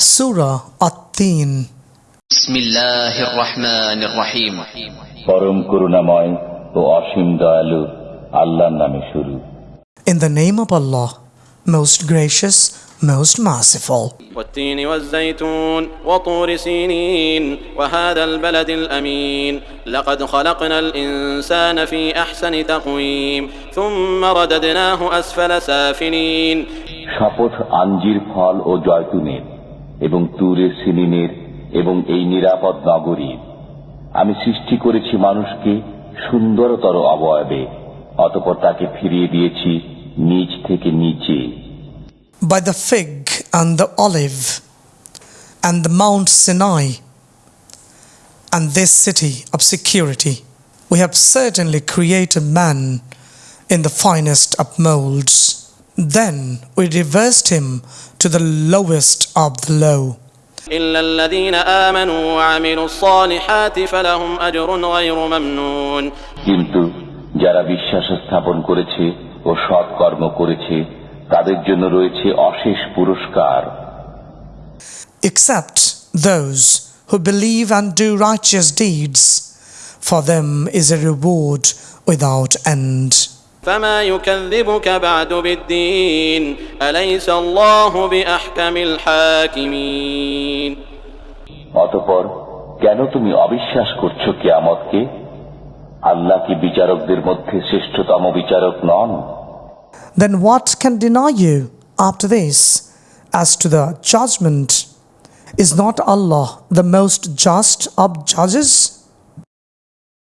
Surah At-Teen بسم الله الرحمن الرحيم পরম করুণাময় ও অসীম দয়ালু আল্লাহর নামে শুরু In the name of Allah, most gracious, most merciful. والتين والزيتون وطور سينين وهذا البلد الأمين لقد خلقنا الإنسان في أحسن تقويم ثم رددناه أسفل سافلين শপথ আঞ্জির ফল ও জয়তুনের এবং তুরের সিনিনের এবং এই নিরাপদ নগরীর আমি সৃষ্টি করেছি মানুষকে সুন্দরতর অবয়বে অতপর তাকে ফিরিয়ে দিয়েছি নিচ থেকে নিচে By the fig and the olive and the Mount Sinai and this city of security, we have certainly created man in the finest of molds. Then we reversed him to the lowest of the low. إلا الذين آمنوا وعملوا الصالحات فلهم أجر غير ممنون কিন্তু যারা বিশ্বাস স্থাপন করেছে ও সৎকর্ম করেছে তাদের জন্য রয়েছে অশেষ পুরস্কার except those who believe and do righteous deeds. For them is a reward without end. فما يكذبك بعد بالدين أليس الله بأحكم الحاكمين অতপর কেন তুমি অবিশ্বাস করছো কেয়ামতকে আল্লাহ কি বিচারকদের মধ্যে শ্রেষ্ঠতম বিচারক নন Then what can deny you after this as to the judgment? Is not Allah the most just of judges?